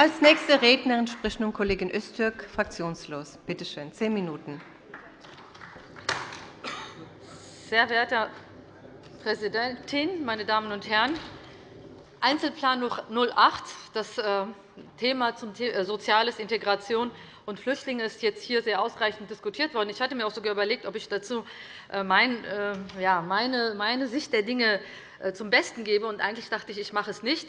Als nächste Rednerin spricht nun Kollegin Öztürk, fraktionslos. Bitte schön, zehn Minuten. Sehr verehrte Herr Präsidentin, meine Damen und Herren! Einzelplan 08, das äh, Thema zum äh, Soziales, Integration und Flüchtlinge ist jetzt hier sehr ausreichend diskutiert worden. Ich hatte mir auch sogar überlegt, ob ich dazu äh, meine Sicht der Dinge zum Besten gebe. Eigentlich dachte ich, ich mache es nicht.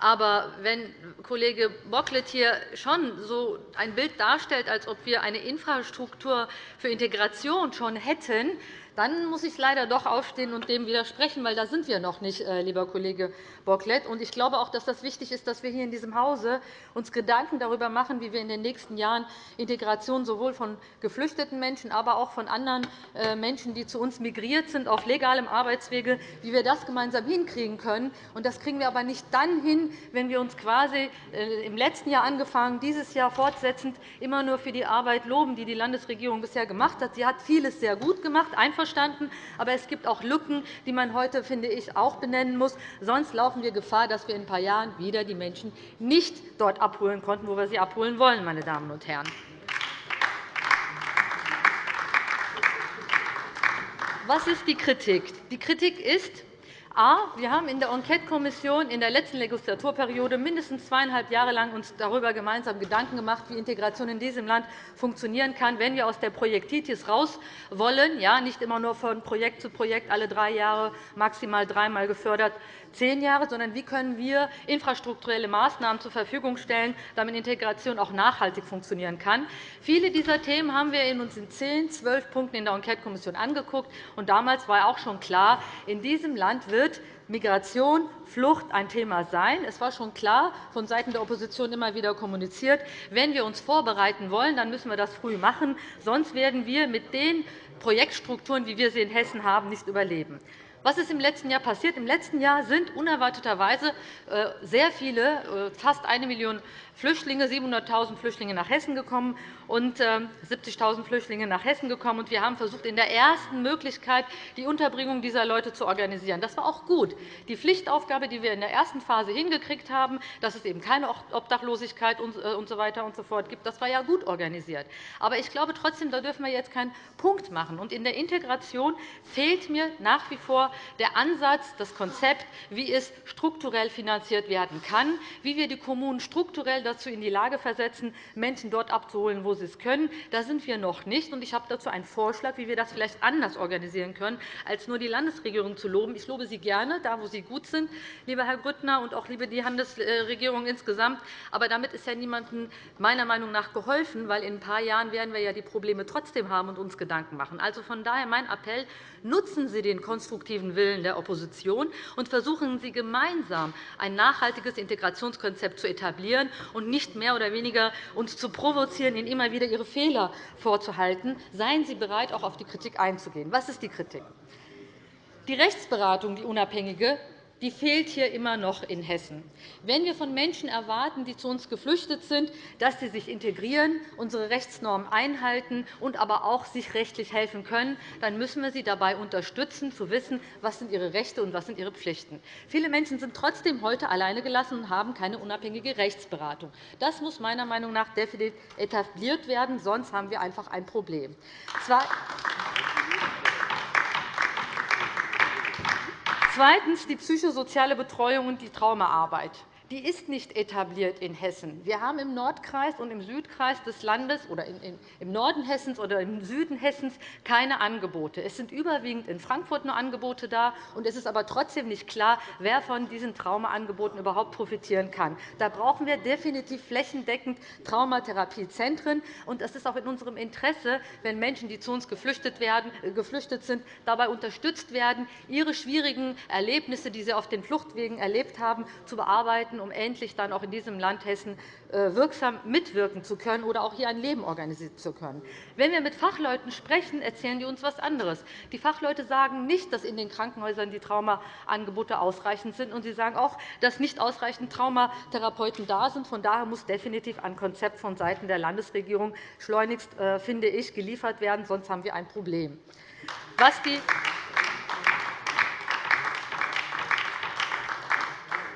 Aber wenn Kollege Bocklet hier schon so ein Bild darstellt, als ob wir eine Infrastruktur für Integration schon hätten, dann muss ich leider doch aufstehen und dem widersprechen, weil da sind wir noch nicht, äh, lieber Kollege Bocklet. Ich glaube auch, dass das wichtig ist, dass wir hier in diesem Hause uns Gedanken darüber machen, wie wir in den nächsten Jahren Integration sowohl von geflüchteten Menschen, aber auch von anderen äh, Menschen, die zu uns migriert sind, auf legalem Arbeitswege, wie wir das gemeinsam hinkriegen können. Das kriegen wir aber nicht dann hin, wenn wir uns quasi äh, im letzten Jahr angefangen, dieses Jahr fortsetzend immer nur für die Arbeit loben, die die Landesregierung bisher gemacht hat. Sie hat vieles sehr gut gemacht, einverstanden. Aber es gibt auch Lücken, die man heute, finde ich, auch benennen muss. Sonst laufen wir Gefahr, dass wir in ein paar Jahren wieder die Menschen nicht dort abholen konnten, wo wir sie abholen wollen. Meine Damen und Herren. Was ist die Kritik? Die Kritik ist, A. Wir haben in der Enquetekommission in der letzten Legislaturperiode mindestens zweieinhalb Jahre lang uns darüber gemeinsam Gedanken gemacht, wie Integration in diesem Land funktionieren kann, wenn wir aus der Projektitis raus wollen, ja, nicht immer nur von Projekt zu Projekt alle drei Jahre maximal dreimal gefördert, zehn Jahre, sondern wie können wir infrastrukturelle Maßnahmen zur Verfügung stellen, damit Integration auch nachhaltig funktionieren kann. Viele dieser Themen haben wir uns in zehn, zwölf Punkten in der Enquetekommission angeguckt. damals war auch schon klar, in diesem Land wird Migration, Flucht ein Thema sein. Es war schon klar, von Seiten der Opposition immer wieder kommuniziert, wenn wir uns vorbereiten wollen, dann müssen wir das früh machen. Sonst werden wir mit den Projektstrukturen, wie wir sie in Hessen haben, nicht überleben. Was ist im letzten Jahr passiert? Im letzten Jahr sind unerwarteterweise äh, sehr viele, äh, fast eine Million Flüchtlinge, 700.000 Flüchtlinge nach Hessen gekommen und 70.000 ähm, Flüchtlinge nach Hessen gekommen. Wir haben versucht, in der ersten Möglichkeit die Unterbringung dieser Leute zu organisieren. Das war auch gut. Die Pflichtaufgabe, die wir in der ersten Phase hingekriegt haben, dass es eben keine Obdachlosigkeit. Äh, und so weiter und so fort gibt, das war ja gut organisiert. Aber ich glaube trotzdem, da dürfen wir jetzt keinen Punkt machen. in der Integration fehlt mir nach wie vor der Ansatz, das Konzept, wie es strukturell finanziert werden kann, wie wir die Kommunen strukturell dazu in die Lage versetzen, Menschen dort abzuholen, wo sie es können. Da sind wir noch nicht. Ich habe dazu einen Vorschlag, wie wir das vielleicht anders organisieren können, als nur die Landesregierung zu loben. Ich lobe Sie gerne, da wo Sie gut sind, lieber Herr Grüttner, und auch liebe die Landesregierung insgesamt. Aber damit ist ja niemandem meiner Meinung nach geholfen, weil in ein paar Jahren werden wir ja die Probleme trotzdem haben und uns Gedanken machen. Also von daher mein Appell, nutzen Sie den konstruktiven Willen der Opposition und versuchen Sie gemeinsam ein nachhaltiges Integrationskonzept zu etablieren und nicht mehr oder weniger uns zu provozieren, Ihnen immer wieder Ihre Fehler vorzuhalten. Seien Sie bereit, auch auf die Kritik einzugehen. Was ist die Kritik? Die Rechtsberatung, die unabhängige, die fehlt hier immer noch in Hessen. Wenn wir von Menschen erwarten, die zu uns geflüchtet sind, dass sie sich integrieren, unsere Rechtsnormen einhalten und aber auch sich rechtlich helfen können, dann müssen wir sie dabei unterstützen, zu wissen, was sind ihre Rechte und was sind ihre Pflichten. Viele Menschen sind trotzdem heute alleine gelassen und haben keine unabhängige Rechtsberatung. Das muss meiner Meinung nach definitiv etabliert werden, sonst haben wir einfach ein Problem. Zweitens die psychosoziale Betreuung und die Traumaarbeit die ist nicht etabliert in Hessen. Wir haben im Nordkreis und im Südkreis des Landes oder im Norden Hessens oder im Süden Hessens keine Angebote. Es sind überwiegend in Frankfurt nur Angebote da, und es ist aber trotzdem nicht klar, wer von diesen Traumaangeboten überhaupt profitieren kann. Da brauchen wir definitiv flächendeckend Traumatherapiezentren. Und es ist auch in unserem Interesse, wenn Menschen, die zu uns geflüchtet, werden, äh, geflüchtet sind, dabei unterstützt werden, ihre schwierigen Erlebnisse, die sie auf den Fluchtwegen erlebt haben, zu bearbeiten werden, um endlich dann auch in diesem Land Hessen äh, wirksam mitwirken zu können oder auch hier ein Leben organisieren zu können. Wenn wir mit Fachleuten sprechen, erzählen die uns etwas anderes. Die Fachleute sagen nicht, dass in den Krankenhäusern die Traumaangebote ausreichend sind, und sie sagen auch, dass nicht ausreichend Traumatherapeuten da sind. Von daher muss definitiv ein Konzept vonseiten der Landesregierung schleunigst, äh, finde ich, geliefert werden, sonst haben wir ein Problem. Was die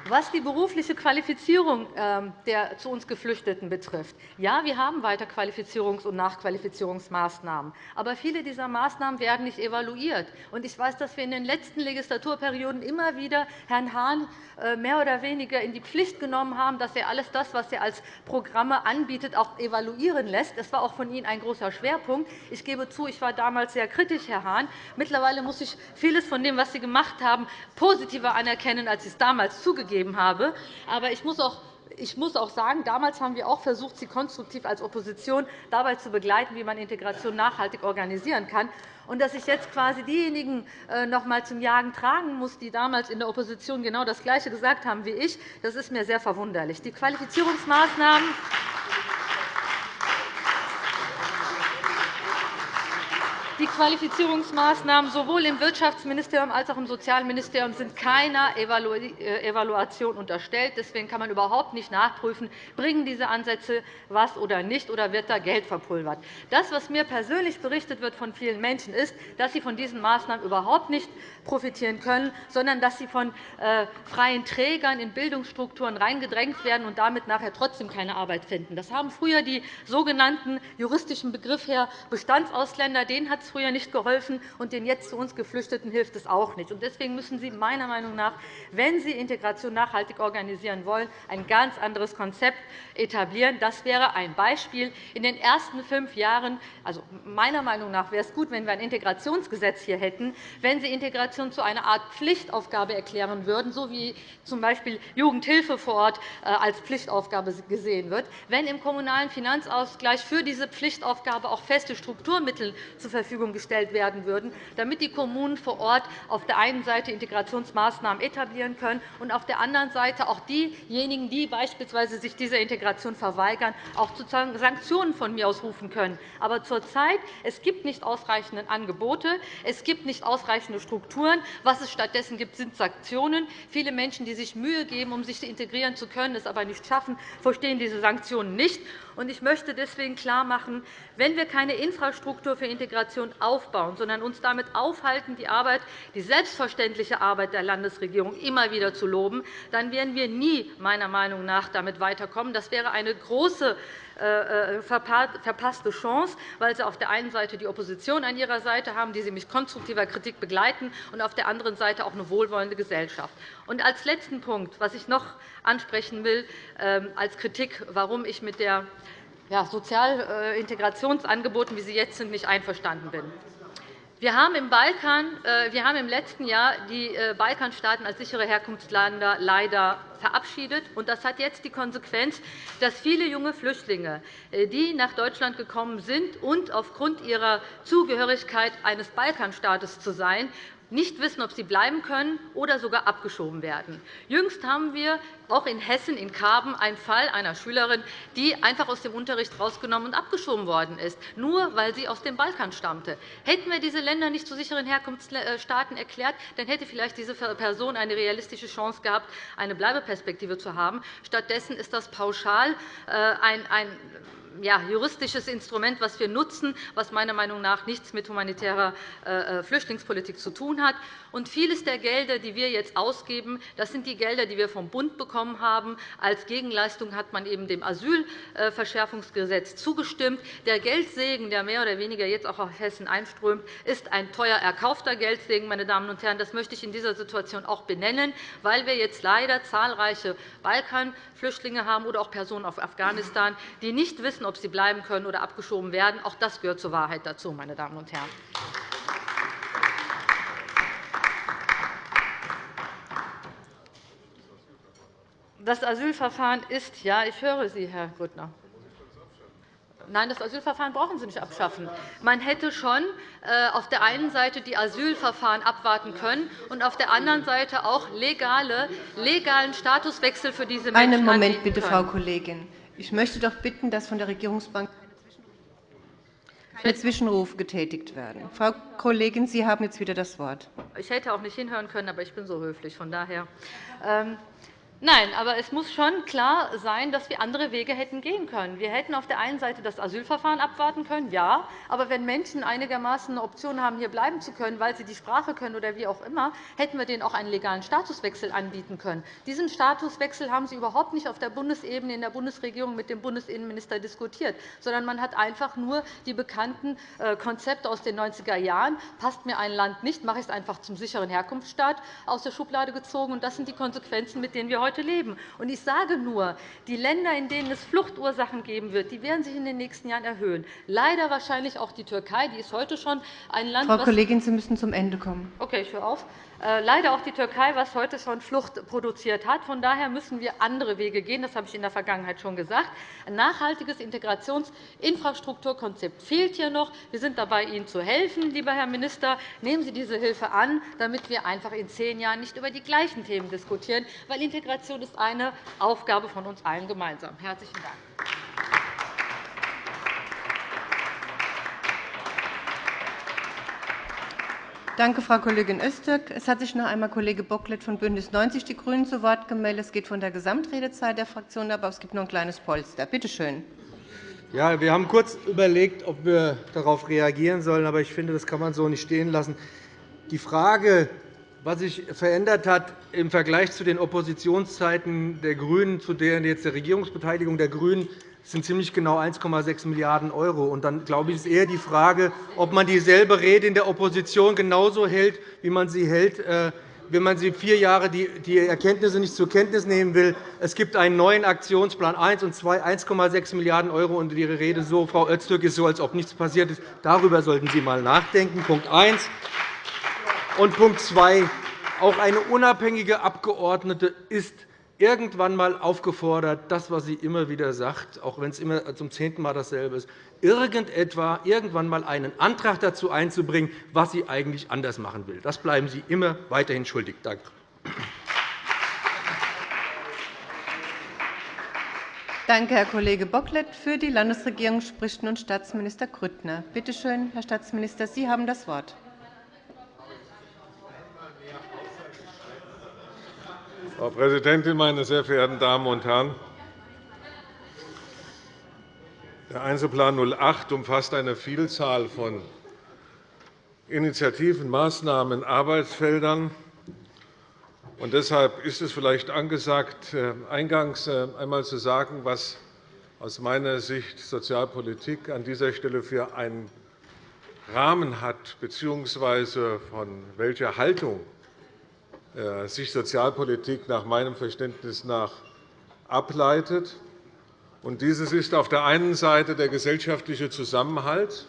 Was die berufliche Qualifizierung ähm, der zu uns Geflüchteten betrifft, ja, wir haben weiter Qualifizierungs- und Nachqualifizierungsmaßnahmen. Aber viele dieser Maßnahmen werden nicht evaluiert. Ich weiß, dass wir in den letzten Legislaturperioden immer wieder Herrn Hahn äh, mehr oder weniger in die Pflicht genommen haben, dass er alles das, was er als Programme anbietet, auch evaluieren lässt. Das war auch von Ihnen ein großer Schwerpunkt. Ich gebe zu, ich war damals sehr kritisch, Herr Hahn. Mittlerweile muss ich vieles von dem, was Sie gemacht haben, positiver anerkennen, als ich es damals zugegeben gegeben habe. Aber ich muss auch ich muss auch sagen, damals haben wir auch versucht, Sie konstruktiv als Opposition dabei zu begleiten, wie man Integration nachhaltig organisieren kann. Und dass ich jetzt quasi diejenigen äh, noch einmal zum Jagen tragen muss, die damals in der Opposition genau das Gleiche gesagt haben wie ich, das ist mir sehr verwunderlich. Die Qualifizierungsmaßnahmen Die Qualifizierungsmaßnahmen sowohl im Wirtschaftsministerium als auch im Sozialministerium sind keiner äh, Evaluation unterstellt. Deswegen kann man überhaupt nicht nachprüfen, bringen diese Ansätze was oder nicht, oder wird da Geld verpulvert. Das, was mir persönlich berichtet wird von vielen Menschen, ist, dass sie von diesen Maßnahmen überhaupt nicht profitieren können, sondern dass sie von äh, freien Trägern in Bildungsstrukturen reingedrängt werden und damit nachher trotzdem keine Arbeit finden. Das haben früher die sogenannten juristischen Begriff her Bestandsausländer. Denen hat es früher nicht geholfen, und den jetzt zu uns Geflüchteten hilft es auch nicht. Deswegen müssen Sie meiner Meinung nach, wenn Sie Integration nachhaltig organisieren wollen, ein ganz anderes Konzept etablieren. Das wäre ein Beispiel. In den ersten fünf Jahren, also meiner Meinung nach, wäre es gut, wenn wir ein Integrationsgesetz hier hätten, wenn Sie Integration zu einer Art Pflichtaufgabe erklären würden, so wie z.B. Jugendhilfe vor Ort äh, als Pflichtaufgabe gesehen wird, wenn im Kommunalen Finanzausgleich für diese Pflichtaufgabe auch feste Strukturmittel zur Verfügung Verfügung gestellt werden würden, damit die Kommunen vor Ort auf der einen Seite Integrationsmaßnahmen etablieren können und auf der anderen Seite auch diejenigen, die beispielsweise sich dieser Integration verweigern, auch sozusagen Sanktionen von mir aus rufen können. Aber zurzeit es gibt nicht ausreichende Angebote, es gibt nicht ausreichende Strukturen. Was es stattdessen gibt, sind Sanktionen. Viele Menschen, die sich Mühe geben, um sich integrieren zu können, es aber nicht schaffen, verstehen diese Sanktionen nicht. Ich möchte deswegen klarmachen, wenn wir keine Infrastruktur für Integration aufbauen, sondern uns damit aufhalten, die Arbeit, die selbstverständliche Arbeit der Landesregierung immer wieder zu loben, dann werden wir nie meiner Meinung nach damit weiterkommen. Das wäre eine große äh, äh, verpasste Chance, weil Sie auf der einen Seite die Opposition an Ihrer Seite haben, die Sie mit konstruktiver Kritik begleiten, und auf der anderen Seite auch eine wohlwollende Gesellschaft. Und als letzten Punkt, was ich noch ansprechen will, ähm, als Kritik, warum ich mit der Sozialintegrationsangeboten, wie sie jetzt sind, nicht einverstanden bin. Wir haben im, Balkan, äh, wir haben im letzten Jahr die äh, Balkanstaaten als sichere Herkunftsländer leider verabschiedet. Das hat jetzt die Konsequenz, dass viele junge Flüchtlinge, äh, die nach Deutschland gekommen sind und aufgrund ihrer Zugehörigkeit eines Balkanstaates zu sein, nicht wissen, ob sie bleiben können oder sogar abgeschoben werden. Jüngst haben wir auch in Hessen, in Karben, einen Fall einer Schülerin, die einfach aus dem Unterricht herausgenommen und abgeschoben worden ist, nur weil sie aus dem Balkan stammte. Hätten wir diese Länder nicht zu sicheren Herkunftsstaaten erklärt, dann hätte vielleicht diese Person eine realistische Chance gehabt, eine Bleibeperspektive zu haben. Stattdessen ist das pauschal äh, ein ja, juristisches Instrument, das wir nutzen, das meiner Meinung nach nichts mit humanitärer äh, äh, Flüchtlingspolitik zu tun hat. Und vieles der Gelder, die wir jetzt ausgeben, das sind die Gelder, die wir vom Bund bekommen haben. Als Gegenleistung hat man eben dem Asylverschärfungsgesetz zugestimmt. Der Geldsegen, der mehr oder weniger jetzt auch auf Hessen einströmt, ist ein teuer erkaufter Geldsegen. Meine Damen und Herren. Das möchte ich in dieser Situation auch benennen, weil wir jetzt leider zahlreiche Balkanflüchtlinge haben oder auch Personen aus Afghanistan, die nicht wissen, ob sie bleiben können oder abgeschoben werden. Auch das gehört zur Wahrheit dazu, meine Damen und Herren. Das Asylverfahren ist, ja, ich höre Sie, Herr Grüttner. Nein, das Asylverfahren brauchen Sie nicht abschaffen. Man hätte schon äh, auf der einen Seite die Asylverfahren abwarten können und auf der anderen Seite auch legale, legalen Statuswechsel für diese Menschen Einen Moment bitte, Frau Kollegin. Ich möchte doch bitten, dass von der Regierungsbank keine Zwischenrufe getätigt werden. Frau Kollegin, Sie haben jetzt wieder das Wort. Ich hätte auch nicht hinhören können, aber ich bin so höflich. Von daher. Nein, aber es muss schon klar sein, dass wir andere Wege hätten gehen können. Wir hätten auf der einen Seite das Asylverfahren abwarten können, ja. Aber wenn Menschen einigermaßen eine Option haben, hier bleiben zu können, weil sie die Sprache können oder wie auch immer, hätten wir denen auch einen legalen Statuswechsel anbieten können. Diesen Statuswechsel haben Sie überhaupt nicht auf der Bundesebene in der Bundesregierung mit dem Bundesinnenminister diskutiert, sondern man hat einfach nur die bekannten äh, Konzepte aus den 90er Jahren, passt mir ein Land nicht, mache ich es einfach zum sicheren Herkunftsstaat, aus der Schublade gezogen. Das sind die Konsequenzen, mit denen wir heute heute leben. Und ich sage nur, die Länder, in denen es Fluchtursachen geben wird, die werden sich in den nächsten Jahren erhöhen. Leider wahrscheinlich auch die Türkei. Die ist heute schon ein Land, Frau Kollegin, Sie müssen zum Ende kommen. Okay, ich höre auf. Äh, leider auch die Türkei, was heute schon Flucht produziert hat. Von daher müssen wir andere Wege gehen. Das habe ich in der Vergangenheit schon gesagt. Ein nachhaltiges Integrationsinfrastrukturkonzept fehlt hier noch. Wir sind dabei, Ihnen zu helfen, lieber Herr Minister. Nehmen Sie diese Hilfe an, damit wir einfach in zehn Jahren nicht über die gleichen Themen diskutieren, weil Integration ist eine Aufgabe von uns allen gemeinsam. – Herzlichen Dank. Danke, Frau Kollegin Öztürk. Es hat sich noch einmal Kollege Bocklet von BÜNDNIS 90 die GRÜNEN zu Wort gemeldet. Es geht von der Gesamtredezeit der Fraktion ab, aber es gibt noch ein kleines Polster. Bitte schön. Ja, wir haben kurz überlegt, ob wir darauf reagieren sollen, aber ich finde, das kann man so nicht stehen lassen. Die Frage, was sich verändert hat im Vergleich zu den Oppositionszeiten der GRÜNEN, zu der jetzt der Regierungsbeteiligung der GRÜNEN, sind ziemlich genau 1,6 Milliarden €. Dann glaube ich, ist eher die Frage, ob man dieselbe Rede in der Opposition genauso hält, wie man sie hält, äh, wenn man sie vier Jahre die Erkenntnisse nicht zur Kenntnis nehmen will. Es gibt einen neuen Aktionsplan 1 und 2, 1,6 Milliarden €. Und Ihre Rede, so, Frau Öztürk, ist so, als ob nichts passiert ist. Darüber sollten Sie einmal nachdenken. Punkt 1. Und Punkt 2. Auch eine unabhängige Abgeordnete ist irgendwann einmal aufgefordert, das, was sie immer wieder sagt, auch wenn es immer zum zehnten Mal dasselbe ist, irgendetwa, irgendwann einmal einen Antrag dazu einzubringen, was sie eigentlich anders machen will. Das bleiben Sie immer weiterhin schuldig. Danke. Danke, Herr Kollege Bocklet. Für die Landesregierung spricht nun Staatsminister Grüttner. Bitte schön, Herr Staatsminister, Sie haben das Wort. Frau Präsidentin, meine sehr verehrten Damen und Herren! Der Einzelplan 08 umfasst eine Vielzahl von Initiativen, Maßnahmen, Arbeitsfeldern. Und deshalb ist es vielleicht angesagt, äh, eingangs äh, einmal zu sagen, was aus meiner Sicht Sozialpolitik an dieser Stelle für einen Rahmen hat, bzw. von welcher Haltung sich Sozialpolitik nach meinem Verständnis nach ableitet. Dieses ist auf der einen Seite der gesellschaftliche Zusammenhalt,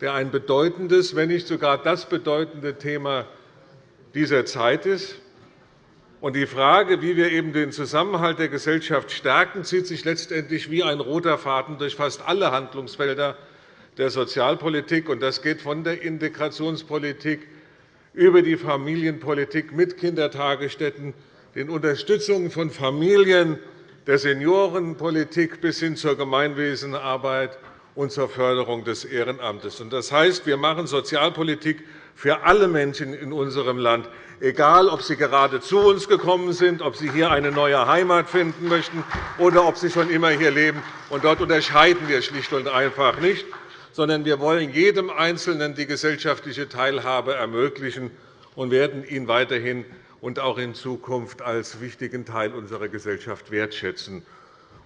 der ein bedeutendes, wenn nicht sogar das bedeutende Thema dieser Zeit ist. Die Frage, wie wir eben den Zusammenhalt der Gesellschaft stärken, zieht sich letztendlich wie ein roter Faden durch fast alle Handlungsfelder der Sozialpolitik. Das geht von der Integrationspolitik über die Familienpolitik mit Kindertagesstätten, den Unterstützungen von Familien, der Seniorenpolitik bis hin zur Gemeinwesenarbeit und zur Förderung des Ehrenamtes. Das heißt, wir machen Sozialpolitik für alle Menschen in unserem Land, egal ob sie gerade zu uns gekommen sind, ob sie hier eine neue Heimat finden möchten oder ob sie schon immer hier leben. dort unterscheiden wir schlicht und einfach nicht sondern wir wollen jedem Einzelnen die gesellschaftliche Teilhabe ermöglichen und werden ihn weiterhin und auch in Zukunft als wichtigen Teil unserer Gesellschaft wertschätzen.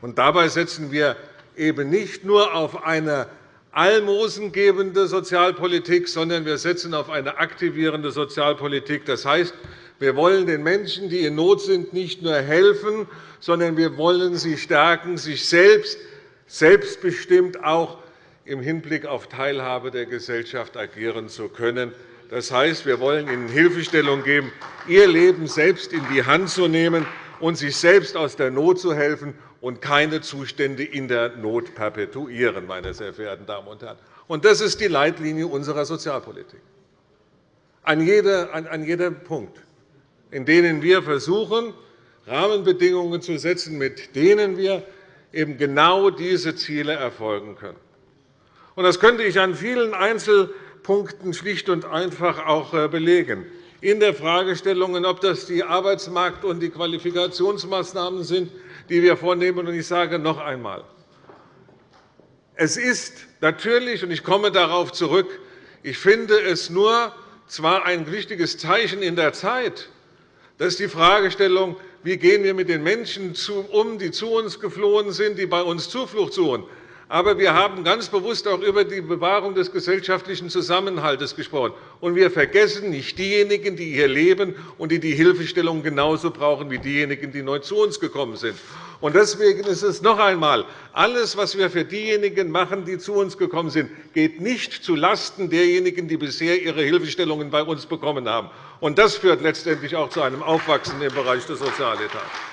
Und dabei setzen wir eben nicht nur auf eine almosengebende Sozialpolitik, sondern wir setzen auf eine aktivierende Sozialpolitik. Das heißt, wir wollen den Menschen, die in Not sind, nicht nur helfen, sondern wir wollen sie stärken, sich selbst selbstbestimmt auch im Hinblick auf Teilhabe der Gesellschaft agieren zu können. Das heißt, wir wollen Ihnen Hilfestellung geben, Ihr Leben selbst in die Hand zu nehmen und sich selbst aus der Not zu helfen und keine Zustände in der Not perpetuieren. Meine sehr verehrten Damen und Herren. Das ist die Leitlinie unserer Sozialpolitik. An jedem Punkt, in denen wir versuchen, Rahmenbedingungen zu setzen, mit denen wir eben genau diese Ziele erfolgen können. Das könnte ich an vielen Einzelpunkten schlicht und einfach auch äh, belegen. in der Fragestellung, ob das die Arbeitsmarkt- und die Qualifikationsmaßnahmen sind, die wir vornehmen. Ich sage noch einmal, es ist natürlich, und ich komme darauf zurück, ich finde es nur zwar ein wichtiges Zeichen in der Zeit, dass die Fragestellung, wie gehen wir mit den Menschen um, die zu uns geflohen sind, die bei uns Zuflucht suchen, aber wir haben ganz bewusst auch über die Bewahrung des gesellschaftlichen Zusammenhalts gesprochen. Und wir vergessen nicht diejenigen, die hier leben und die die Hilfestellung genauso brauchen wie diejenigen, die neu zu uns gekommen sind. Deswegen ist es noch einmal, alles, was wir für diejenigen machen, die zu uns gekommen sind, geht nicht zulasten derjenigen, die bisher ihre Hilfestellungen bei uns bekommen haben. Das führt letztendlich auch zu einem Aufwachsen im Bereich des Sozialetats.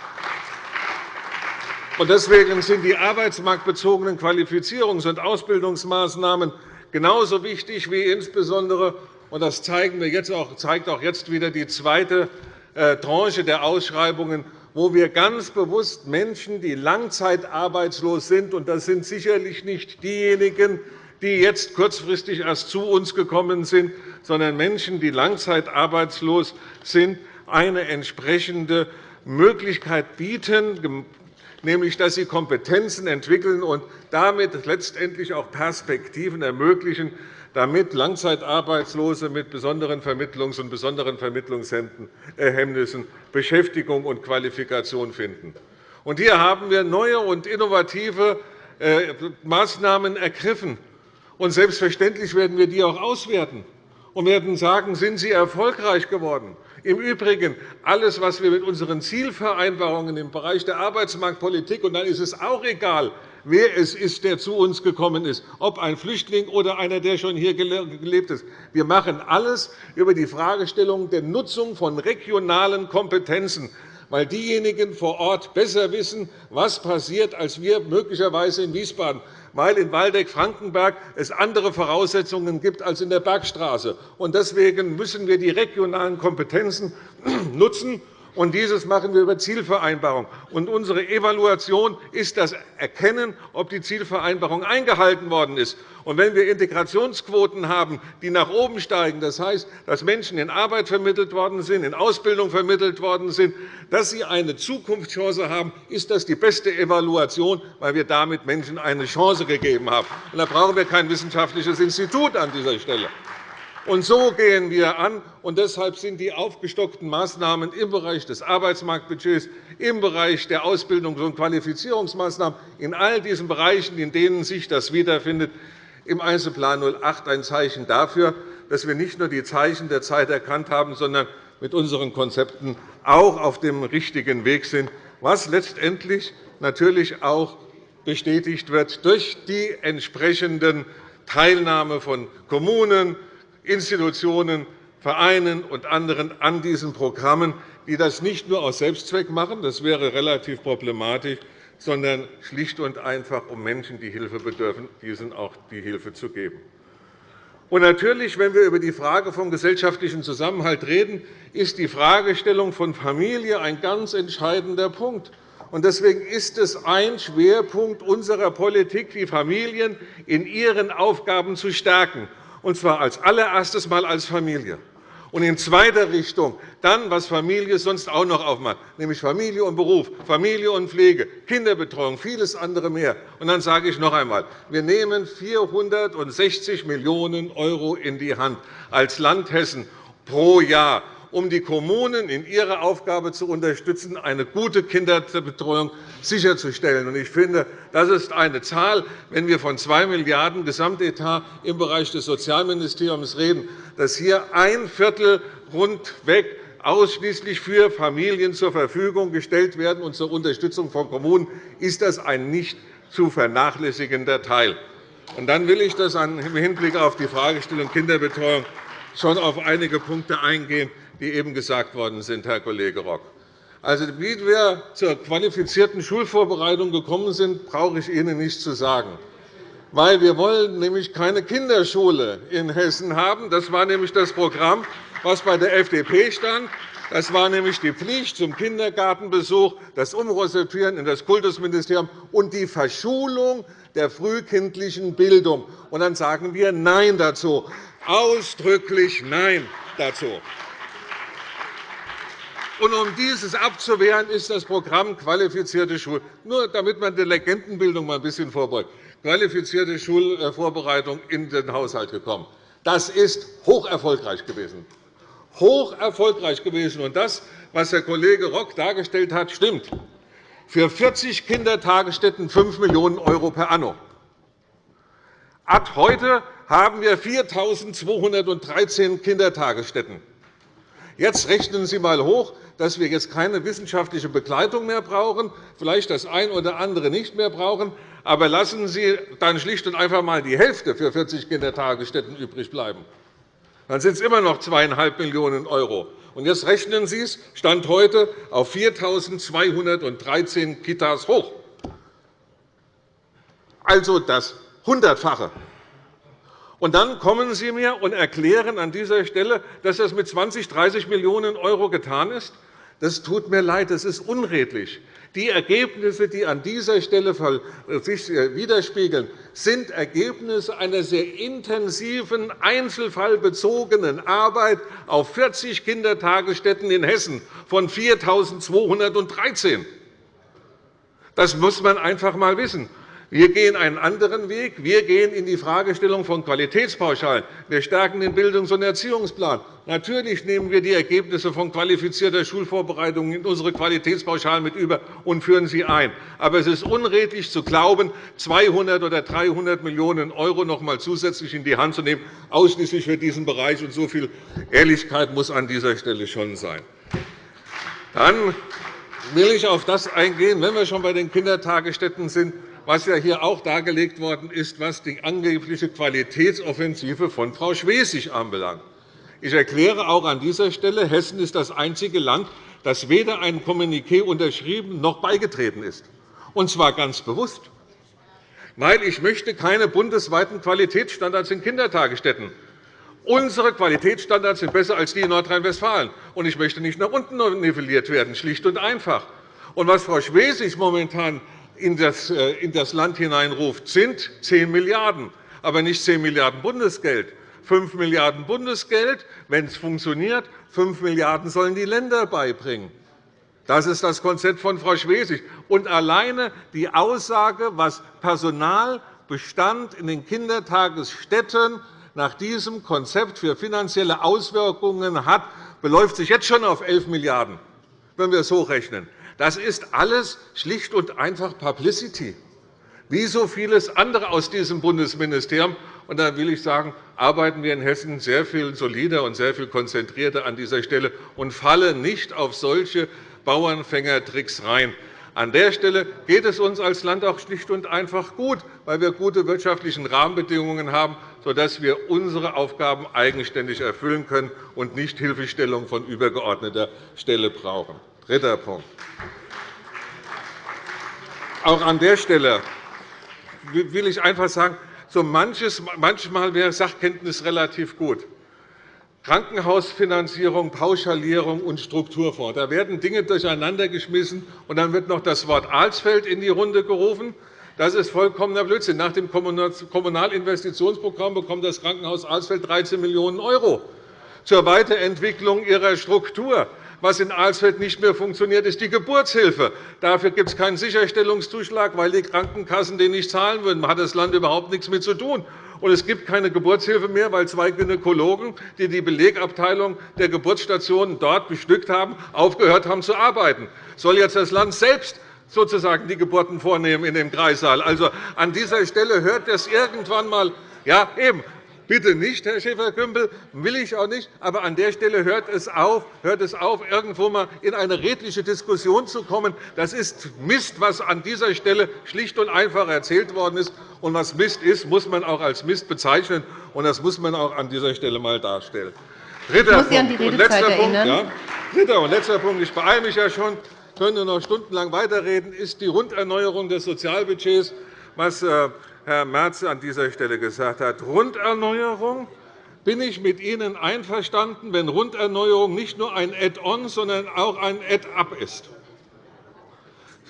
Deswegen sind die arbeitsmarktbezogenen Qualifizierungs- und Ausbildungsmaßnahmen genauso wichtig wie insbesondere und das zeigt auch jetzt wieder die zweite äh, Tranche der Ausschreibungen, wo wir ganz bewusst Menschen, die langzeitarbeitslos sind, und das sind sicherlich nicht diejenigen, die jetzt kurzfristig erst zu uns gekommen sind, sondern Menschen, die langzeitarbeitslos sind, eine entsprechende Möglichkeit bieten, nämlich dass sie Kompetenzen entwickeln und damit letztendlich auch Perspektiven ermöglichen, damit Langzeitarbeitslose mit besonderen Vermittlungs- und besonderen Vermittlungshemmnissen Beschäftigung und Qualifikation finden. Hier haben wir neue und innovative äh, Maßnahmen ergriffen. selbstverständlich werden wir die auch auswerten und werden sagen, sind sie erfolgreich geworden. Im Übrigen alles, was wir mit unseren Zielvereinbarungen im Bereich der Arbeitsmarktpolitik, und dann ist es auch egal, wer es ist, der zu uns gekommen ist, ob ein Flüchtling oder einer, der schon hier gelebt ist. Wir machen alles über die Fragestellung der Nutzung von regionalen Kompetenzen weil diejenigen vor Ort besser wissen, was passiert, als wir möglicherweise in Wiesbaden, weil in Waldeck-Frankenberg es andere Voraussetzungen gibt als in der Bergstraße. Deswegen müssen wir die regionalen Kompetenzen nutzen und dieses machen wir über Zielvereinbarung. Und unsere Evaluation ist das Erkennen, ob die Zielvereinbarung eingehalten worden ist. Und wenn wir Integrationsquoten haben, die nach oben steigen, das heißt, dass Menschen in Arbeit vermittelt worden sind, in Ausbildung vermittelt worden sind, dass sie eine Zukunftschance haben, ist das die beste Evaluation, weil wir damit Menschen eine Chance gegeben haben. Und da brauchen wir kein wissenschaftliches Institut an dieser Stelle. Und so gehen wir an. Und deshalb sind die aufgestockten Maßnahmen im Bereich des Arbeitsmarktbudgets, im Bereich der Ausbildungs- und Qualifizierungsmaßnahmen, in all diesen Bereichen, in denen sich das wiederfindet, im Einzelplan 08 ein Zeichen dafür, dass wir nicht nur die Zeichen der Zeit erkannt haben, sondern mit unseren Konzepten auch auf dem richtigen Weg sind, was letztendlich natürlich auch bestätigt wird durch die entsprechenden Teilnahme von Kommunen, Institutionen, Vereinen und anderen an diesen Programmen, die das nicht nur aus Selbstzweck machen, das wäre relativ problematisch, sondern schlicht und einfach, um Menschen, die Hilfe bedürfen, diesen auch die Hilfe zu geben. Und natürlich, wenn wir über die Frage vom gesellschaftlichen Zusammenhalt reden, ist die Fragestellung von Familie ein ganz entscheidender Punkt. Deswegen ist es ein Schwerpunkt unserer Politik, die Familien in ihren Aufgaben zu stärken und zwar als allererstes Mal als Familie. Und in zweiter Richtung dann, was Familie sonst auch noch aufmacht, nämlich Familie und Beruf, Familie und Pflege, Kinderbetreuung, vieles andere mehr. Und dann sage ich noch einmal, wir nehmen 460 Millionen € in die Hand als Land Hessen pro Jahr um die Kommunen in ihrer Aufgabe zu unterstützen, eine gute Kinderbetreuung sicherzustellen. Ich finde, das ist eine Zahl, wenn wir von 2 Milliarden € Gesamtetat im Bereich des Sozialministeriums reden, dass hier ein Viertel rundweg ausschließlich für Familien zur Verfügung gestellt werden und zur Unterstützung von Kommunen, ist das ein nicht zu vernachlässigender Teil. Und dann will ich das im Hinblick auf die Fragestellung Kinderbetreuung schon auf einige Punkte eingehen, die eben gesagt worden sind, Herr Kollege Rock. Also, wie wir zur qualifizierten Schulvorbereitung gekommen sind, brauche ich Ihnen nicht zu sagen. Weil wir wollen nämlich keine Kinderschule in Hessen haben. Das war nämlich das Programm, das bei der FDP stand. Das war nämlich die Pflicht zum Kindergartenbesuch, das Umrosetieren in das Kultusministerium und die Verschulung der frühkindlichen Bildung. Und dann sagen wir Nein dazu, ausdrücklich Nein dazu. Und um dieses abzuwehren, ist das Programm Qualifizierte Schulen, nur damit man der Legendenbildung mal ein bisschen vorbeugt, qualifizierte Schulvorbereitung in den Haushalt gekommen. Das ist hoch erfolgreich gewesen. Hoch erfolgreich gewesen. Und das, was der Kollege Rock dargestellt hat, stimmt. Für 40 Kindertagesstätten 5 Millionen € per anno. Ad heute haben wir 4.213 Kindertagesstätten. Jetzt rechnen Sie einmal hoch, dass wir jetzt keine wissenschaftliche Begleitung mehr brauchen, vielleicht das eine oder andere nicht mehr brauchen. Aber lassen Sie dann schlicht und einfach einmal die Hälfte für 40 Kindertagesstätten übrig bleiben. Dann sind es immer noch 2,5 Millionen €. Und jetzt rechnen Sie es Stand heute auf 4.213 Kitas hoch. Also das Hundertfache. Und dann kommen Sie mir und erklären an dieser Stelle, dass das mit 20, 30 Millionen € getan ist. Das tut mir leid, das ist unredlich. Die Ergebnisse, die an dieser Stelle sich äh, widerspiegeln, sind Ergebnisse einer sehr intensiven, einzelfallbezogenen Arbeit auf 40 Kindertagesstätten in Hessen von 4.213. Das muss man einfach einmal wissen. Wir gehen einen anderen Weg. Wir gehen in die Fragestellung von Qualitätspauschalen. Wir stärken den Bildungs- und Erziehungsplan. Natürlich nehmen wir die Ergebnisse von qualifizierter Schulvorbereitung in unsere Qualitätspauschalen mit über und führen sie ein. Aber es ist unredlich zu glauben, 200 oder 300 Millionen € noch einmal zusätzlich in die Hand zu nehmen, ausschließlich für diesen Bereich. Und so viel Ehrlichkeit muss an dieser Stelle schon sein. Dann will ich auf das eingehen, wenn wir schon bei den Kindertagesstätten sind, was ja hier auch dargelegt worden ist, was die angebliche Qualitätsoffensive von Frau Schwesig anbelangt. Ich erkläre auch an dieser Stelle, Hessen ist das einzige Land, das weder ein Kommuniqué unterschrieben noch beigetreten ist, und zwar ganz bewusst. Weil ich möchte keine bundesweiten Qualitätsstandards in Kindertagesstätten. Unsere Qualitätsstandards sind besser als die in Nordrhein-Westfalen. Und ich möchte nicht nach unten nivelliert werden, schlicht und einfach. Und was Frau Schwesig momentan in das, äh, in das Land hineinruft, sind 10 Milliarden €, aber nicht 10 Milliarden € Bundesgeld. 5 Milliarden € Bundesgeld, wenn es funktioniert, 5 Milliarden € sollen die Länder beibringen. Das ist das Konzept von Frau Schwesig. Und alleine die Aussage, was Personalbestand in den Kindertagesstätten nach diesem Konzept für finanzielle Auswirkungen hat, beläuft sich jetzt schon auf 11 Milliarden €, wenn wir es hochrechnen. Das ist alles schlicht und einfach Publicity, wie so vieles andere aus diesem Bundesministerium. Und da will ich sagen, arbeiten wir in Hessen sehr viel solider und sehr viel konzentrierter an dieser Stelle und fallen nicht auf solche Bauernfängertricks rein. An der Stelle geht es uns als Land auch schlicht und einfach gut, weil wir gute wirtschaftliche Rahmenbedingungen haben, sodass wir unsere Aufgaben eigenständig erfüllen können und nicht Hilfestellung von übergeordneter Stelle brauchen. Dritter Punkt. Auch an der Stelle will ich einfach sagen, so manches, manchmal wäre Sachkenntnis relativ gut. Krankenhausfinanzierung, Pauschalierung und Strukturfonds. Da werden Dinge durcheinandergeschmissen, und dann wird noch das Wort Alsfeld in die Runde gerufen. Das ist vollkommener Blödsinn. Nach dem Kommunalinvestitionsprogramm bekommt das Krankenhaus Alsfeld 13 Millionen € zur Weiterentwicklung ihrer Struktur. Was in Alsfeld nicht mehr funktioniert, ist die Geburtshilfe. Dafür gibt es keinen Sicherstellungszuschlag, weil die Krankenkassen den nicht zahlen würden. Da hat das Land überhaupt nichts mit zu tun. Und es gibt keine Geburtshilfe mehr, weil zwei Gynäkologen, die die Belegabteilung der Geburtsstationen dort bestückt haben, aufgehört haben zu arbeiten. Soll jetzt das Land selbst sozusagen die Geburten vornehmen in dem Kreissaal? Also, an dieser Stelle hört das irgendwann einmal ja, eben. Bitte nicht, Herr Schäfer-Gümbel, will ich auch nicht. Aber an der Stelle hört es auf, hört es auf irgendwo einmal in eine redliche Diskussion zu kommen. Das ist Mist, was an dieser Stelle schlicht und einfach erzählt worden ist. Und was Mist ist, muss man auch als Mist bezeichnen. Und das muss man auch an dieser Stelle einmal darstellen. Dritter an die Redezeit erinnern. Ja, dritter und letzter Punkt. Ich beeile mich ja schon. Ich könnte noch stundenlang weiterreden. ist die Runderneuerung des Sozialbudgets, was äh, Herr Merz an dieser Stelle gesagt hat. Runderneuerung bin ich mit Ihnen einverstanden, wenn Runderneuerung nicht nur ein Add-on, sondern auch ein Add-up ist.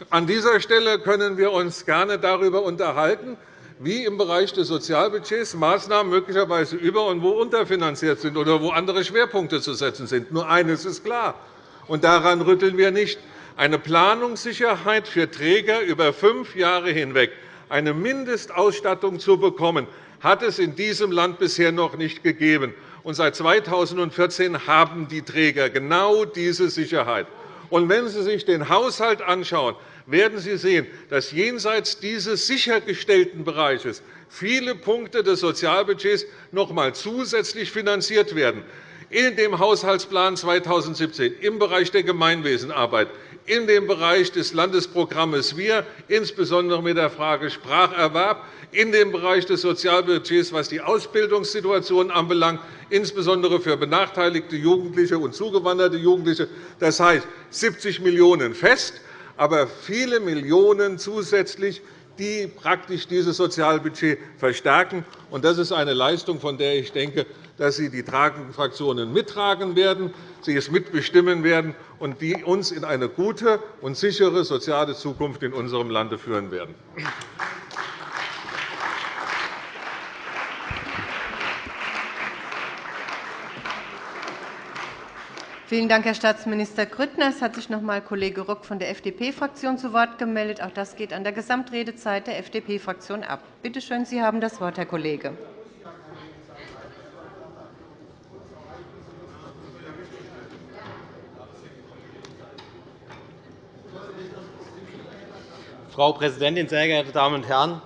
An dieser Stelle können wir uns gerne darüber unterhalten, wie im Bereich des Sozialbudgets Maßnahmen möglicherweise über- und wo unterfinanziert sind oder wo andere Schwerpunkte zu setzen sind. Nur eines ist klar. und daran rütteln wir nicht, eine Planungssicherheit für Träger über fünf Jahre hinweg, eine Mindestausstattung zu bekommen, hat es in diesem Land bisher noch nicht gegeben. Und seit 2014 haben die Träger genau diese Sicherheit. Und wenn Sie sich den Haushalt anschauen, werden Sie sehen, dass jenseits dieses sichergestellten Bereiches viele Punkte des Sozialbudgets noch einmal zusätzlich finanziert werden. In dem Haushaltsplan 2017 im Bereich der Gemeinwesenarbeit, in dem Bereich des Landesprogramms Wir, insbesondere mit der Frage Spracherwerb, in dem Bereich des Sozialbudgets, was die Ausbildungssituation anbelangt, insbesondere für benachteiligte Jugendliche und zugewanderte Jugendliche. Das heißt 70 Millionen € fest, aber viele Millionen zusätzlich die praktisch dieses Sozialbudget verstärken. Das ist eine Leistung, von der ich denke, dass Sie die tragenden Fraktionen mittragen werden, Sie es mitbestimmen werden und die uns in eine gute und sichere soziale Zukunft in unserem Lande führen werden. Vielen Dank, Herr Staatsminister Grüttner. Es hat sich noch einmal Kollege Rock von der FDP-Fraktion zu Wort gemeldet. Auch das geht an der Gesamtredezeit der FDP-Fraktion ab. Bitte schön, Sie haben das Wort, Herr Kollege. Frau Präsidentin, sehr geehrte Damen und Herren!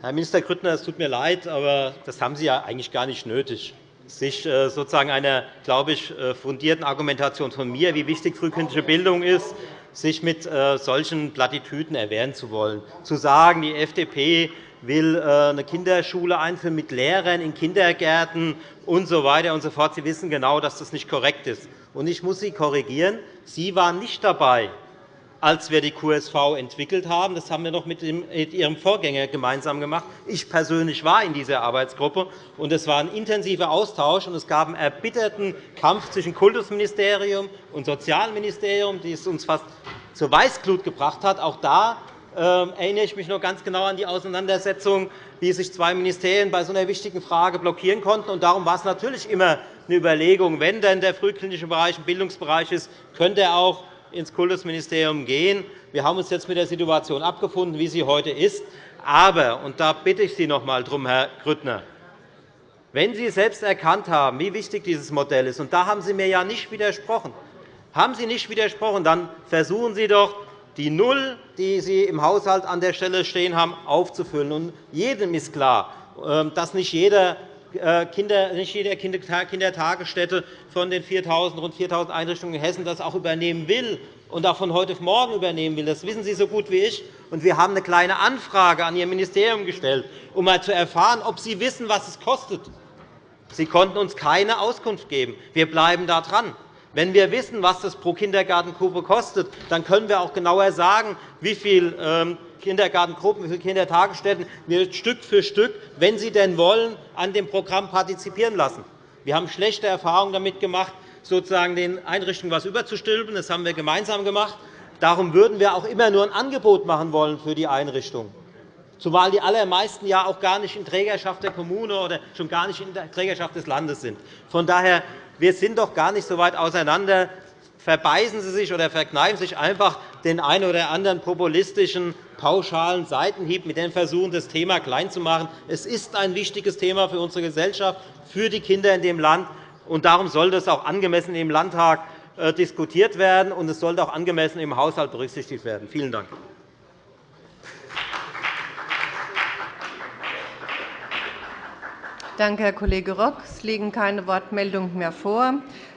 Herr Minister Grüttner, es tut mir leid, aber das haben Sie ja eigentlich gar nicht nötig sich äh, sozusagen einer, glaube ich, äh, fundierten Argumentation von mir, wie wichtig frühkindliche Bildung ist, sich mit äh, solchen Plattitüden erwehren zu wollen. Zu sagen, die FDP will eine Kinderschule einführen mit Lehrern in Kindergärten und so weiter und so fort. Sie wissen genau, dass das nicht korrekt ist. Ich muss Sie korrigieren. Sie waren nicht dabei, als wir die QSV entwickelt haben. Das haben wir noch mit Ihrem Vorgänger gemeinsam gemacht. Ich persönlich war in dieser Arbeitsgruppe, und es war ein intensiver Austausch. und Es gab einen erbitterten Kampf zwischen Kultusministerium und Sozialministerium, die es uns fast zur Weißglut gebracht hat. Auch da ähm, erinnere ich mich noch ganz genau an die Auseinandersetzung, wie sich zwei Ministerien bei so einer wichtigen Frage blockieren konnten. darum war es natürlich immer eine Überlegung, wenn denn der frühkindliche Bereich ein Bildungsbereich ist, könnte er auch ins Kultusministerium gehen. Wir haben uns jetzt mit der Situation abgefunden, wie sie heute ist. Aber, und da bitte ich Sie noch einmal darum, Herr Grüttner, wenn Sie selbst erkannt haben, wie wichtig dieses Modell ist, und da haben Sie mir ja nicht widersprochen, haben Sie nicht widersprochen, dann versuchen Sie doch, die Null, die Sie im Haushalt an der Stelle stehen haben, aufzufüllen. Und jedem ist klar, ähm, dass nicht jeder Kinder, nicht jede Kindertagesstätte von den 4.000, rund 4.000 Einrichtungen in Hessen das auch übernehmen will und auch von heute auf morgen übernehmen will. Das wissen Sie so gut wie ich. wir haben eine kleine Anfrage an Ihr Ministerium gestellt, um einmal zu erfahren, ob Sie wissen, was es kostet. Sie konnten uns keine Auskunft geben. Wir bleiben da dran. Wenn wir wissen, was das pro Kindergartengruppe kostet, dann können wir auch genauer sagen, wie viel ähm, Kindergartengruppen, wie Kindertagesstätten wir Stück für Stück, wenn Sie denn wollen, an dem Programm partizipieren lassen. Wir haben schlechte Erfahrungen damit gemacht, sozusagen den Einrichtungen etwas überzustülpen. Das haben wir gemeinsam gemacht. Darum würden wir auch immer nur ein Angebot machen wollen für die Einrichtung, zumal die allermeisten ja auch gar nicht in Trägerschaft der Kommune oder schon gar nicht in der Trägerschaft des Landes sind. Von daher wir sind doch gar nicht so weit auseinander. Verbeißen Sie sich oder verkneifen Sie sich einfach den einen oder anderen populistischen, pauschalen Seitenhieb, mit dem versuchen, das Thema klein zu machen. Es ist ein wichtiges Thema für unsere Gesellschaft, für die Kinder in dem Land. Und darum sollte es auch angemessen im Landtag äh, diskutiert werden, und es sollte auch angemessen im Haushalt berücksichtigt werden. Vielen Dank. Danke, Herr Kollege Rock. Es liegen keine Wortmeldungen mehr vor.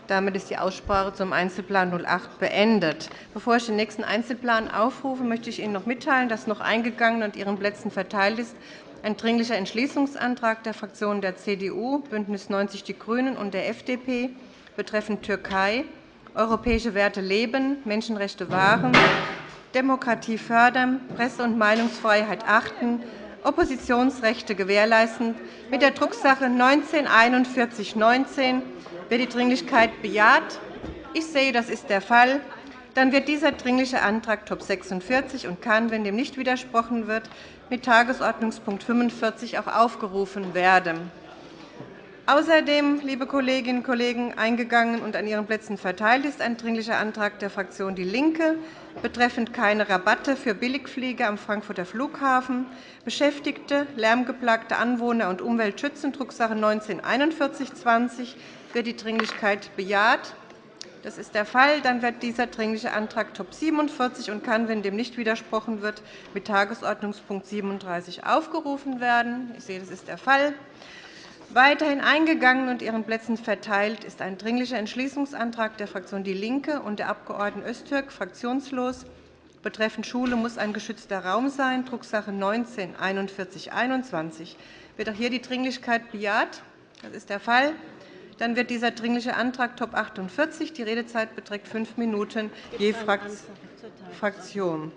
Damit ist die Aussprache zum Einzelplan 08 beendet. Bevor ich den nächsten Einzelplan aufrufe, möchte ich Ihnen noch mitteilen, dass noch eingegangen und Ihren Plätzen verteilt ist ein Dringlicher Entschließungsantrag der Fraktionen der CDU, BÜNDNIS 90 die GRÜNEN und der FDP betreffend Türkei, europäische Werte leben, Menschenrechte wahren, Demokratie fördern, Presse- und Meinungsfreiheit achten, Oppositionsrechte gewährleisten, mit der Drucksache 19-4119. Wird die Dringlichkeit bejaht? Ich sehe, das ist der Fall. Dann wird dieser Dringliche Antrag Top 46 und kann, wenn dem nicht widersprochen wird, mit Tagesordnungspunkt 45 auch aufgerufen werden. Außerdem, liebe Kolleginnen und Kollegen, eingegangen und an Ihren Plätzen verteilt ist ein Dringlicher Antrag der Fraktion DIE LINKE betreffend keine Rabatte für Billigflieger am Frankfurter Flughafen, Beschäftigte, lärmgeplagte Anwohner und Umwelt schützen, Drucksache 19-4120. Wird die Dringlichkeit bejaht? Das ist der Fall. Dann wird dieser Dringliche Antrag Top 47 und kann, wenn dem nicht widersprochen wird, mit Tagesordnungspunkt 37 aufgerufen werden. Ich sehe, das ist der Fall. Weiterhin eingegangen und Ihren Plätzen verteilt ist ein Dringlicher Entschließungsantrag der Fraktion DIE LINKE und der Abg. Öztürk, fraktionslos, betreffend Schule muss ein geschützter Raum sein, Drucksache 19 4121. Wird auch hier die Dringlichkeit bejaht? Das ist der Fall. Dann wird dieser Dringliche Antrag Top 48. Die Redezeit beträgt fünf Minuten je Fraktion.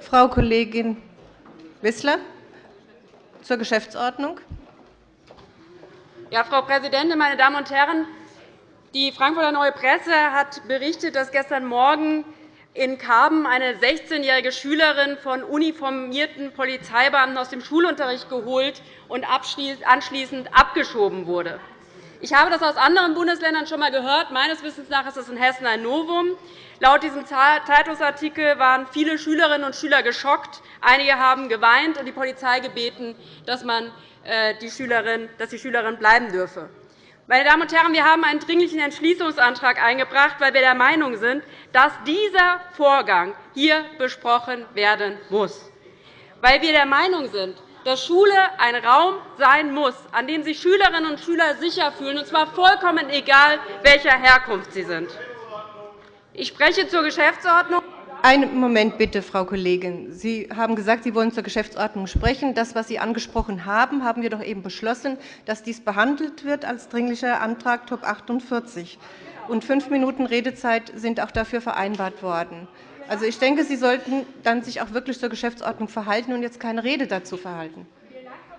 Frau Kollegin Wissler zur Geschäftsordnung. Ja, Frau Präsidentin, meine Damen und Herren! Die Frankfurter Neue Presse hat berichtet, dass gestern Morgen in Karben eine 16-jährige Schülerin von uniformierten Polizeibeamten aus dem Schulunterricht geholt und anschließend abgeschoben wurde. Ich habe das aus anderen Bundesländern schon einmal gehört. Meines Wissens nach ist es in Hessen ein Novum. Laut diesem Zeitungsartikel waren viele Schülerinnen und Schüler geschockt. Einige haben geweint und die Polizei gebeten, dass, man äh, die Schülerin, dass die Schülerin bleiben dürfe. Meine Damen und Herren, wir haben einen Dringlichen Entschließungsantrag eingebracht, weil wir der Meinung sind, dass dieser Vorgang hier besprochen werden muss. Weil wir der Meinung sind, dass Schule ein Raum sein muss, an dem sich Schülerinnen und Schüler sicher fühlen, und zwar vollkommen egal, welcher Herkunft sie sind. Ich spreche zur Geschäftsordnung. Einen Moment bitte, Frau Kollegin. Sie haben gesagt, Sie wollen zur Geschäftsordnung sprechen. Das, was Sie angesprochen haben, haben wir doch eben beschlossen, dass dies behandelt wird als Dringlicher Antrag Top 48. Und fünf Minuten Redezeit sind auch dafür vereinbart worden. Also, ich denke, Sie sollten dann sich auch wirklich zur Geschäftsordnung verhalten und jetzt keine Rede dazu verhalten.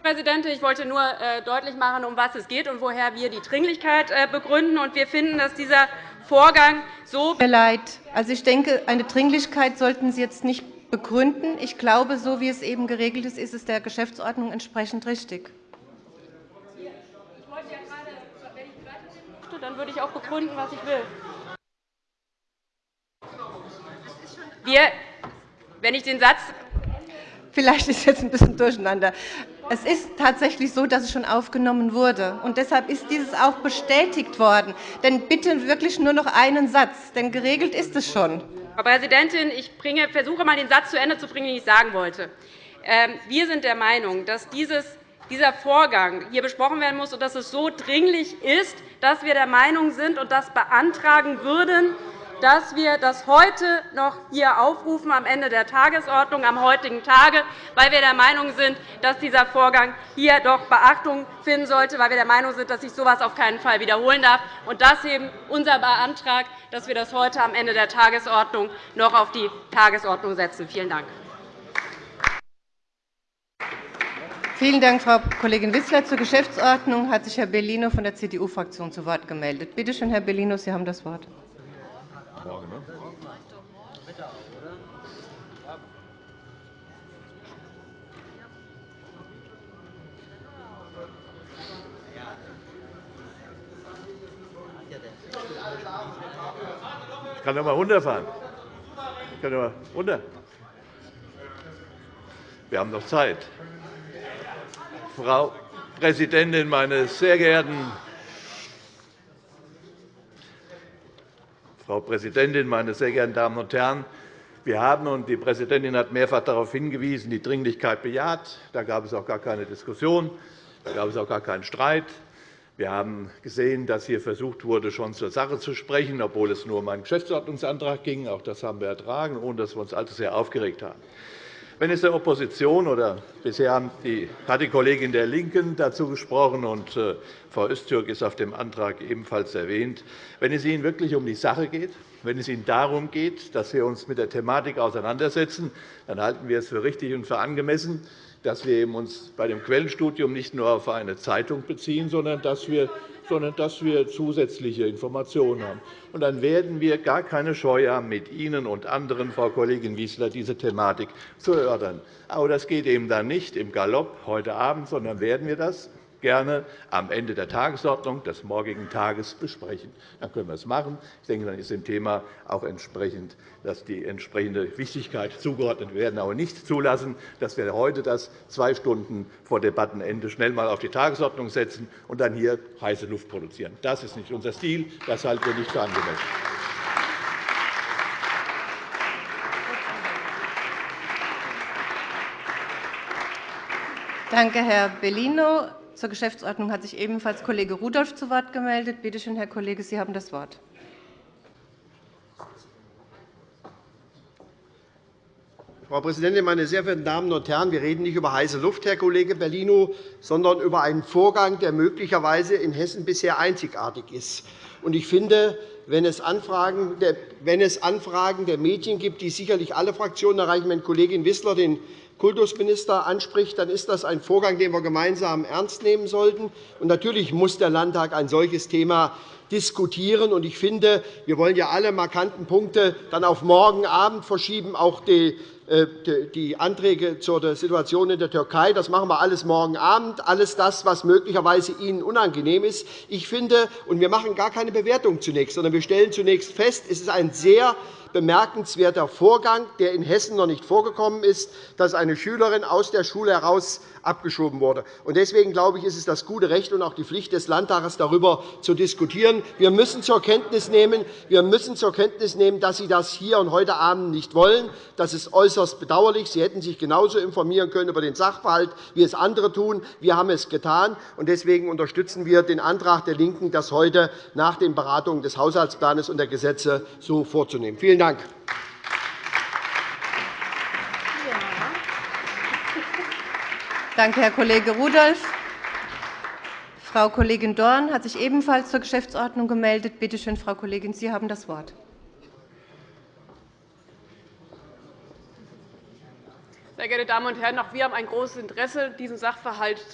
Frau Präsidentin, ich wollte nur äh, deutlich machen, um was es geht und woher wir die Dringlichkeit äh, begründen. Wir finden, dass dieser Vorgang so. Mir leid. Also, ich denke, eine Dringlichkeit sollten Sie jetzt nicht begründen. Ich glaube, so wie es eben geregelt ist, ist es der Geschäftsordnung entsprechend richtig. Dann würde ich auch begründen, was ich will. Wir, wenn ich den Satz Vielleicht ist jetzt ein bisschen durcheinander. Es ist tatsächlich so, dass es schon aufgenommen wurde. und Deshalb ist dieses auch bestätigt worden. Denn bitte wirklich nur noch einen Satz, denn geregelt ist es schon. Frau Präsidentin, ich bringe, versuche einmal den Satz zu Ende zu bringen, den ich sagen wollte. Ähm, wir sind der Meinung, dass dieses, dieser Vorgang hier besprochen werden muss und dass es so dringlich ist, dass wir der Meinung sind und das beantragen würden, dass wir das heute noch hier aufrufen am Ende der Tagesordnung am heutigen Tage, weil wir der Meinung sind, dass dieser Vorgang hier doch Beachtung finden sollte, weil wir der Meinung sind, dass sich so etwas auf keinen Fall wiederholen darf. Und das eben unser Antrag, dass wir das heute am Ende der Tagesordnung noch auf die Tagesordnung setzen. Vielen Dank. Vielen Dank, Frau Kollegin Wissler. Zur Geschäftsordnung hat sich Herr Bellino von der CDU-Fraktion zu Wort gemeldet. Bitte schön, Herr Bellino, Sie haben das Wort. Morgen, ne? Ich kann doch mal runterfahren. Ich kann doch mal runter. Wir haben noch Zeit. Frau Präsidentin, meine sehr geehrten Frau Präsidentin, meine sehr geehrten Damen und Herren! Wir haben, und die Präsidentin hat mehrfach darauf hingewiesen, die Dringlichkeit bejaht. Da gab es auch gar keine Diskussion, da gab es auch gar keinen Streit. Wir haben gesehen, dass hier versucht wurde, schon zur Sache zu sprechen, obwohl es nur um einen Geschäftsordnungsantrag ging. Auch das haben wir ertragen, ohne dass wir uns allzu sehr aufgeregt haben. Wenn es der Opposition oder bisher hat die Kollegin der LINKEN dazu gesprochen, und äh, Frau Öztürk ist auf dem Antrag ebenfalls erwähnt, wenn es Ihnen wirklich um die Sache geht, wenn es Ihnen darum geht, dass wir uns mit der Thematik auseinandersetzen, dann halten wir es für richtig und für angemessen, dass wir uns bei dem Quellenstudium nicht nur auf eine Zeitung beziehen, sondern dass wir sondern dass wir zusätzliche Informationen haben. Und dann werden wir gar keine Scheu haben, mit Ihnen und anderen, Frau Kollegin Wissler, diese Thematik zu erörtern. Aber das geht eben dann nicht im Galopp heute Abend, sondern werden wir das gerne am Ende der Tagesordnung des morgigen Tages besprechen. Dann können wir es machen. Ich denke, dann ist dem Thema auch entsprechend, dass die entsprechende Wichtigkeit zugeordnet werden. Aber nicht zulassen, dass wir heute das zwei Stunden vor Debattenende schnell einmal auf die Tagesordnung setzen und dann hier heiße Luft produzieren. Das ist nicht unser Stil. Das halten wir nicht für angemessen. Danke, Herr Bellino. Zur Geschäftsordnung hat sich ebenfalls Kollege Rudolph zu Wort gemeldet. Bitte schön, Herr Kollege, Sie haben das Wort. Frau Präsidentin, meine sehr verehrten Damen und Herren! Wir reden nicht über heiße Luft, Herr Kollege Bellino, sondern über einen Vorgang, der möglicherweise in Hessen bisher einzigartig ist. Ich finde, wenn es Anfragen der Medien gibt, die sicherlich alle Fraktionen erreichen, wenn Kollegin Wissler den Kultusminister anspricht, dann ist das ein Vorgang, den wir gemeinsam ernst nehmen sollten. natürlich muss der Landtag ein solches Thema diskutieren. Ich finde, wir wollen ja alle markanten Punkte dann auf morgen Abend verschieben, auch die die Anträge zur Situation in der Türkei. Das machen wir alles morgen Abend, alles das, was möglicherweise Ihnen unangenehm ist. Ich finde, und wir machen gar keine Bewertung zunächst, sondern wir stellen zunächst fest, es ist ein sehr bemerkenswerter Vorgang, der in Hessen noch nicht vorgekommen ist, dass eine Schülerin aus der Schule heraus abgeschoben wurde. Deswegen glaube ich, ist es das gute Recht und auch die Pflicht des Landtages, darüber zu diskutieren. Wir müssen zur Kenntnis nehmen, wir müssen zur Kenntnis nehmen dass Sie das hier und heute Abend nicht wollen. Das ist äußerst bedauerlich. Sie hätten sich genauso informieren können über den Sachverhalt, wie es andere tun. Wir haben es getan. Deswegen unterstützen wir den Antrag der LINKEN, das heute nach den Beratungen des Haushaltsplans und der Gesetze so vorzunehmen. Vielen Dank. Danke, Herr Kollege Rudolph. Frau Kollegin Dorn hat sich ebenfalls zur Geschäftsordnung gemeldet. Bitte schön, Frau Kollegin, Sie haben das Wort. Sehr geehrte Damen und Herren, auch wir haben ein großes Interesse, diesen Sachverhalt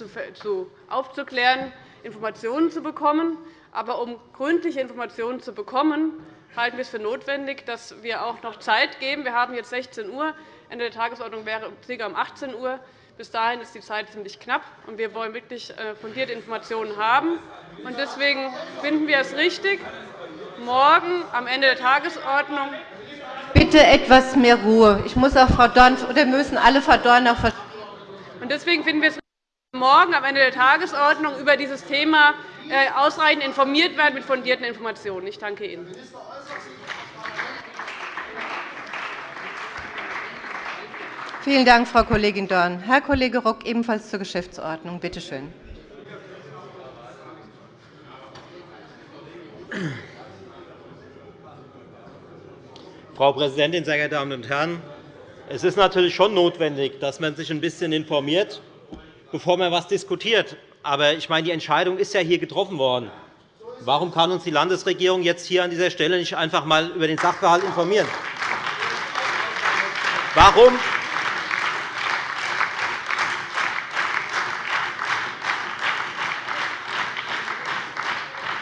aufzuklären, Informationen zu bekommen. Aber um gründliche Informationen zu bekommen, halten wir es für notwendig, dass wir auch noch Zeit geben. Wir haben jetzt 16 Uhr. Ende der Tagesordnung wäre ca. um 18 Uhr. Bis dahin ist die Zeit ziemlich knapp, und wir wollen wirklich äh, fundierte Informationen haben. Deswegen finden wir es richtig, morgen am Ende der Tagesordnung Bitte etwas mehr Ruhe. Ich muss auch Frau Dorn, oder müssen alle Frau Dorn auch verstehen. Deswegen finden wir es morgen am Ende der Tagesordnung über dieses Thema ausreichend informiert werden mit fundierten Informationen. Ich danke Ihnen. Vielen Dank, Frau Kollegin Dorn. Herr Kollege Rock, ebenfalls zur Geschäftsordnung. Bitte schön. Frau Präsidentin, sehr geehrte Damen und Herren! Es ist natürlich schon notwendig, dass man sich ein bisschen informiert, bevor man etwas diskutiert. Aber ich meine, die Entscheidung ist ja hier getroffen worden. Warum kann uns die Landesregierung jetzt hier an dieser Stelle nicht einfach einmal über den Sachverhalt informieren? Warum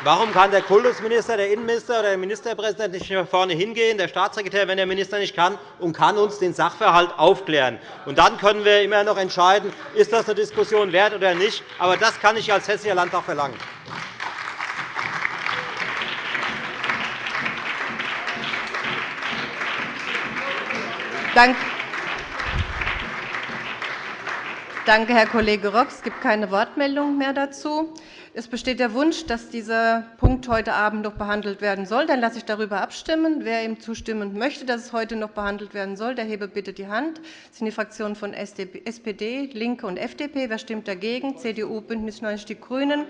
Warum kann der Kultusminister, der Innenminister oder der Ministerpräsident nicht nach vorne hingehen, der Staatssekretär, wenn der Minister nicht kann, und kann uns den Sachverhalt aufklären? Und dann können wir immer noch entscheiden, ist das eine Diskussion wert oder nicht. Aber das kann ich als Hessischer Landtag verlangen. Danke, Herr Kollege Rock. Es gibt keine Wortmeldungen mehr dazu. Es besteht der Wunsch, dass dieser Punkt heute Abend noch behandelt werden soll. Dann lasse ich darüber abstimmen. Wer ihm zustimmen möchte, dass es heute noch behandelt werden soll, der hebe bitte die Hand. Das sind die Fraktionen von SPD, LINKE und FDP. Wer stimmt dagegen? CDU, BÜNDNIS 90 die GRÜNEN.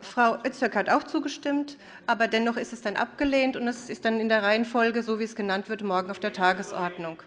Frau Öztürk hat auch zugestimmt, aber dennoch ist es dann abgelehnt, und es ist dann in der Reihenfolge, so wie es genannt wird, morgen auf der Tagesordnung.